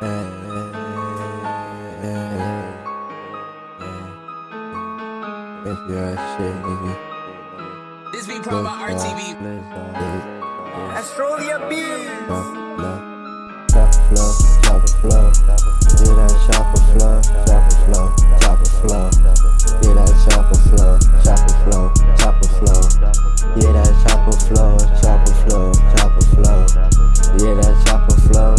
This be pro by RTV. Astrolia Beats. Chopper flow, chopper flow, yeah that chopper flow, chopper flow, chopper flow, yeah that chopper flow, chopper flow, chopper flow, yeah that chopper flow, chopper flow, chopper flow, yeah that chopper flow,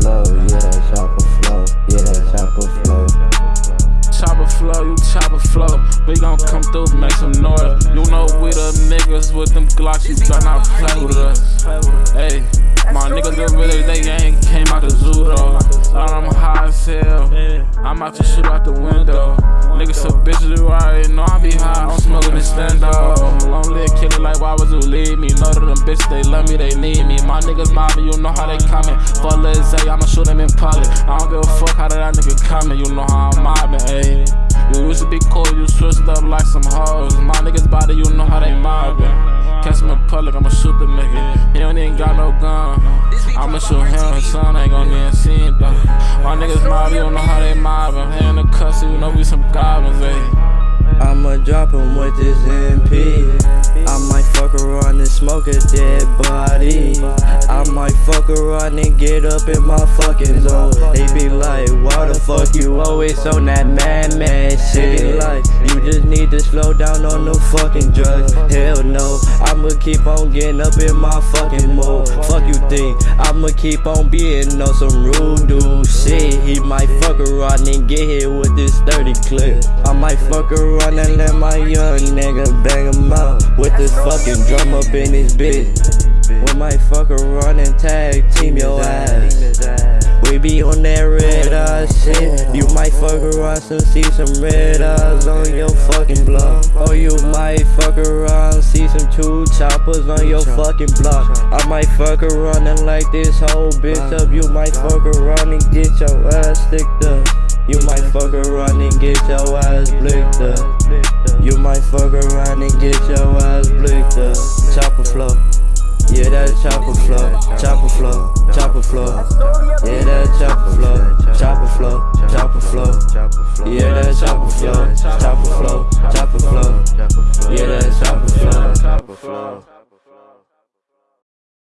flow, yeah chopper flow, yeah chopper flow. Chopper flow, you chopper flow. We gon' come through, make some noise. You know we the niggas with them Glocks, you better not play with us. Hey, my niggas that really they ain't came out the zoo though. I'm out to shoot out the window. Niggas so bitches you already know I be high. I'm smoking the stand up. Lonely killer like why would you leave me? Know that them bitches they love me, they need me. My niggas mobbing, you know how they coming. Lil Zay, I'ma shoot them in public. I don't give a fuck how that nigga coming. You know how I'm mobbing, ayy. You used to be cool, you switched up like some hoes. My niggas body, you know how they mobbing. Catch him in public, I'ma shoot the nigga. He don't even got no gun. I'ma shoot him, son ain't gon' get seen though. My niggas mob, you know how they mobbing. Know we some goblins, ayy. I'ma drop him with this MP. I might fuck around and smoke a dead body. I might fuck around and get up in my fucking zone. They be like, why the fuck you always on that mad mad shit? They be like, you just need to slow down on the fucking drugs. Hell no, I'ma keep on getting up in my fucking mode. Fuck you think, I'ma keep on being on some rude dude shit. He might fuck around and get hit with this 30 clip. I might fuck around and let my young nigga bang him out with this fucking drum up in his bitch. We might fuck around and tag team your ass. We be on that red eye shit. You might fuck around and see some red eyes on your fucking block. Some two choppers on your fucking block. I might fuck around and light this whole bitch up. You might fuck around and get your ass sticked up. You might fuck around and get your ass blicked up. You might fuck around and get your ass blicked up. Chopper flow. Yeah, that chopper flow, chopper flow, chopper flow. Yeah, that chopper flow, chopper flow, chopper flow. Yeah, that chopper flow, chopper flow, chopper flow. Yeah, that chopper flow, chopper flow.